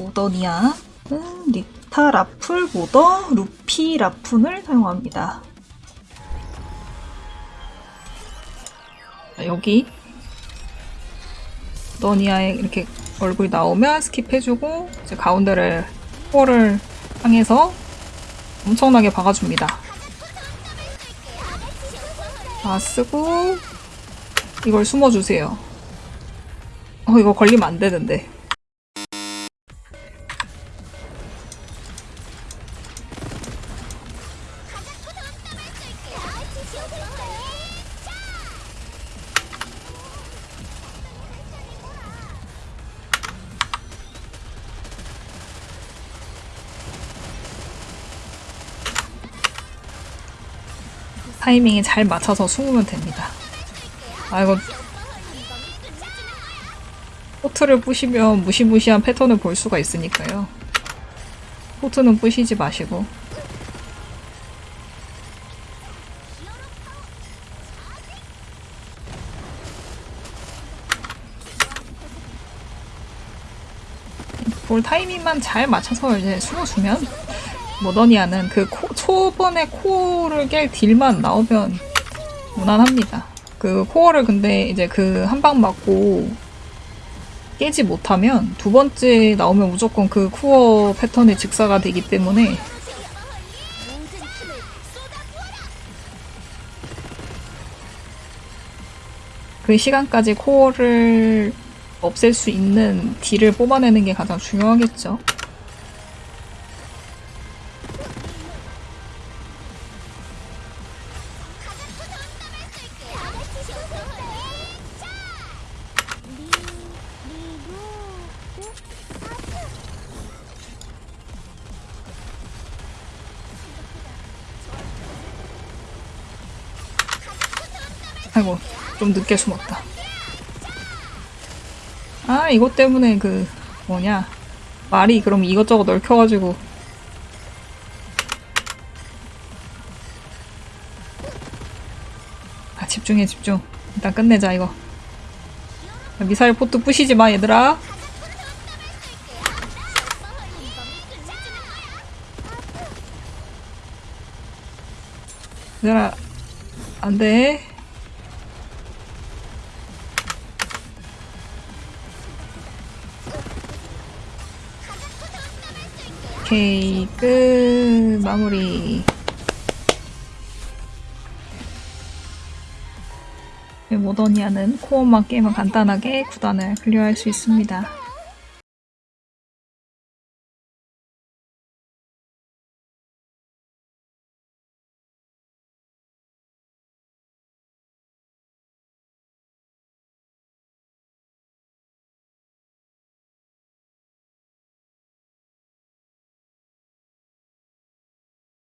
모더니아 음, 닉타 라풀 모더 루피 라푼을 사용합니다. 자, 여기 모더니아에 이렇게 얼굴이 나오면 스킵해주고 이제 가운데를 코를 향해서 엄청나게 박아줍니다. 다 쓰고 이걸 숨어주세요. 어 이거 걸리면 안 되는데. 타이밍에 잘 맞춰서 숨으면 됩니다. 아 이거 포트를 부시면 무시무시한 패턴을 볼 수가 있으니까요. 포트는 부시지 마시고 볼 타이밍만 잘 맞춰서 이제 숨어주면 모더니아는 그 코, 초반에 코어를 깰 딜만 나오면 무난합니다. 그 코어를 근데 이제 그 한 방 맞고 깨지 못하면 두 번째 나오면 무조건 그 코어 패턴의 직사가 되기 때문에 그 시간까지 코어를 없앨 수 있는 딜을 뽑아내는 게 가장 중요하겠죠. 아이고 좀 늦게 숨었다. 아 이것 때문에 그 뭐냐 말이 그럼 이것저것 널켜가지고 집중해 집중. 일단 끝내자 이거. 미사일 포트 부시지 마 얘들아. 얘들아 안돼. 오케이 끝. 마무리 모더니아는 코어만 깨면 간단하게 구단을 클리어할 수 있습니다.